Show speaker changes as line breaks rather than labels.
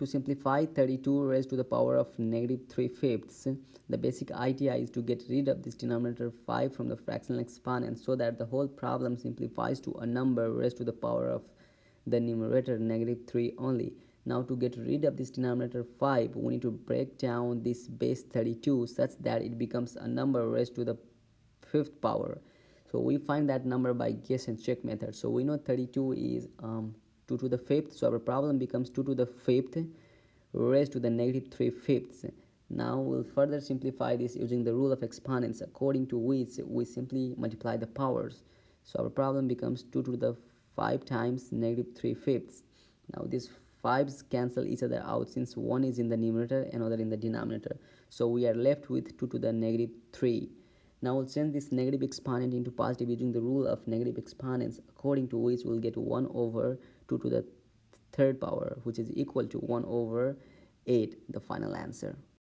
to simplify 32 raised to the power of negative 3 fifths, the basic idea is to get rid of this denominator 5 from the fractional exponent so that the whole problem simplifies to a number raised to the power of the numerator negative 3 only. Now to get rid of this denominator 5, we need to break down this base 32 such that it becomes a number raised to the fifth power. So we find that number by guess and check method. So we know 32 is um, 2 to the fifth so our problem becomes 2 to the fifth raised to the negative 3 fifths. Now we'll further simplify this using the rule of exponents. According to which we simply multiply the powers. So our problem becomes 2 to the 5 times negative 3 fifths. Now these 5's cancel each other out since one is in the numerator and other in the denominator. So we are left with 2 to the negative 3 now we'll change this negative exponent into positive using the rule of negative exponents. According to which we'll get 1 over 2 to the third power which is equal to 1 over 8 the final answer